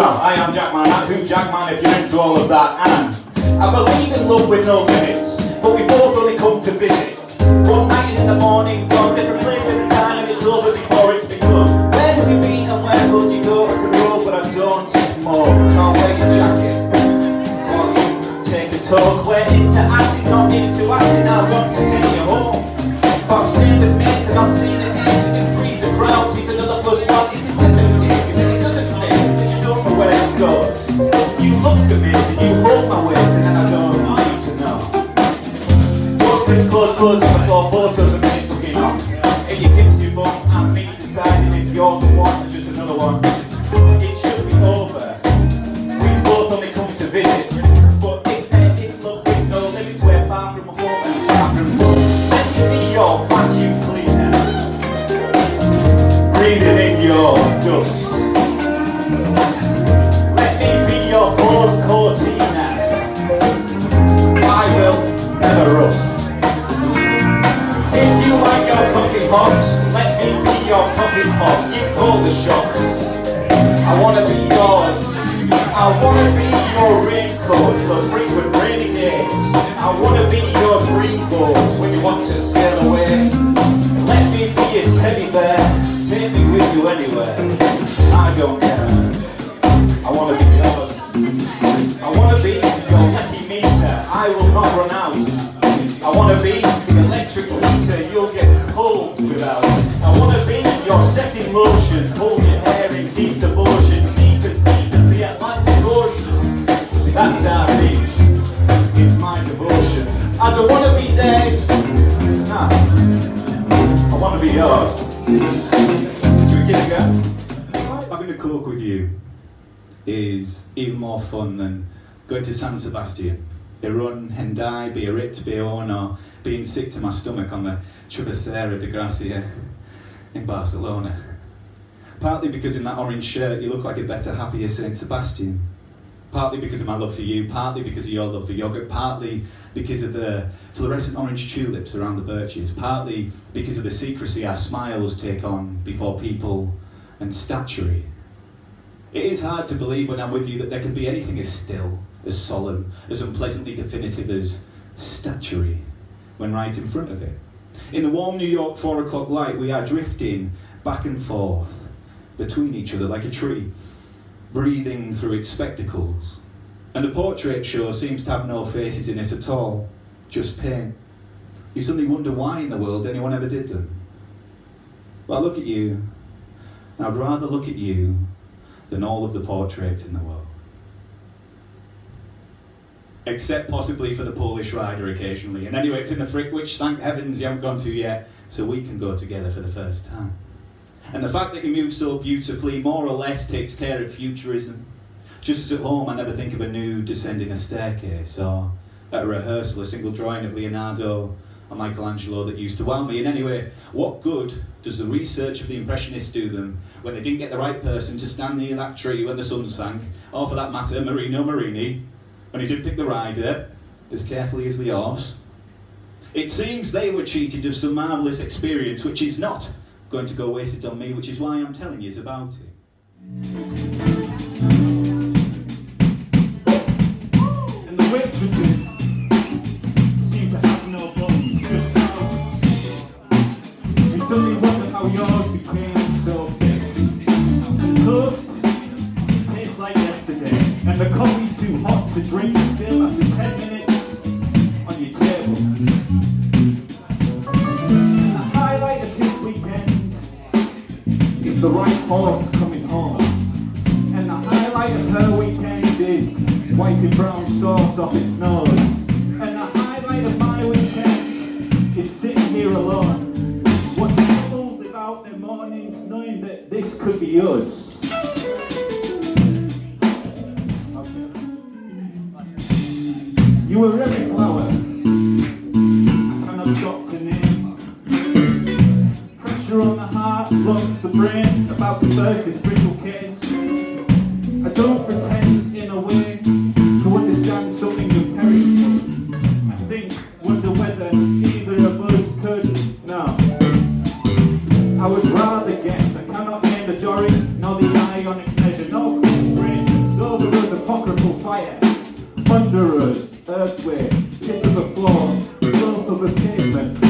Well, I am Jackman, at Who Jackman if you're into all of that. And I believe in love with no limits, but we both only come to visit. One night in the morning, gone different place every time, and it's over before it's begun. Where have you been and where will you go? I can roll, but I don't smoke. Can't wear your jacket. While you take a talk, we're into acting, not into acting. I want to take you home. But I'm staying with mates and I'm seeing ages the shots. I wanna be yours. I wanna be your raincoat, those frequent rainy days. I wanna be yours. Should we give it a? Having a coke with you is even more fun than going to San Sebastian. Irun, Hendaye, Biarritz, Bayonne, or being sick to my stomach on the Travesera de Gracia in Barcelona. Partly because in that orange shirt you look like a better, happier Saint Sebastian. Partly because of my love for you, partly because of your love for yogurt, partly because of the fluorescent orange tulips around the birches, partly because of the secrecy our smiles take on before people and statuary. It is hard to believe when I'm with you that there can be anything as still, as solemn, as unpleasantly definitive as statuary when right in front of it. In the warm New York four o'clock light, we are drifting back and forth between each other like a tree, breathing through its spectacles. And the portrait show seems to have no faces in it at all, just paint. You suddenly wonder why in the world anyone ever did them. But I look at you, and I'd rather look at you than all of the portraits in the world. Except possibly for the Polish rider occasionally. And anyway, it's in the Frick, which thank heavens you haven't gone to yet, so we can go together for the first time. And the fact that you move so beautifully more or less takes care of futurism. Just as at home, I never think of a nude descending a staircase, or at a rehearsal, a single drawing of Leonardo or Michelangelo that used to wow me. And anyway, what good does the research of the Impressionists do them when they didn't get the right person to stand near that tree when the sun sank, or for that matter, Marino Marini, when he did pick the rider as carefully as the horse? It seems they were cheated of some marvellous experience, which is not going to go wasted on me, which is why I'm telling you about it. And the waitresses seem to have no bones, just trousers. We suddenly wonder how yours became so big. The toast tastes like yesterday, and the coffee's too hot to drink still after 10 minutes on your table. Horse coming home. And the highlight of her weekend is wiping brown sauce off its nose. And the highlight of my weekend is sitting here alone, watching couples live out their mornings knowing that this could be us. You were really flower. to verse is brittle kiss. I don't pretend in a way to understand something imperishable. I think, wonder whether either of us could. No. I would rather guess. I cannot name the Doric, nor the Ionic measure, nor cold brain. Sober us apocryphal fire. thunderous, earth's tip of the floor, slope of a pavement.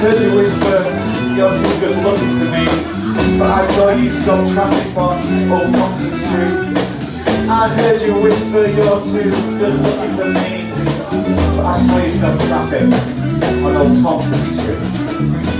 heard you whisper, you're too good looking for me. But I saw you stop traffic on Old Pumpkin Street. I heard you whisper, you're too good looking for me. But I saw you stop traffic on Old Pumpkin Street.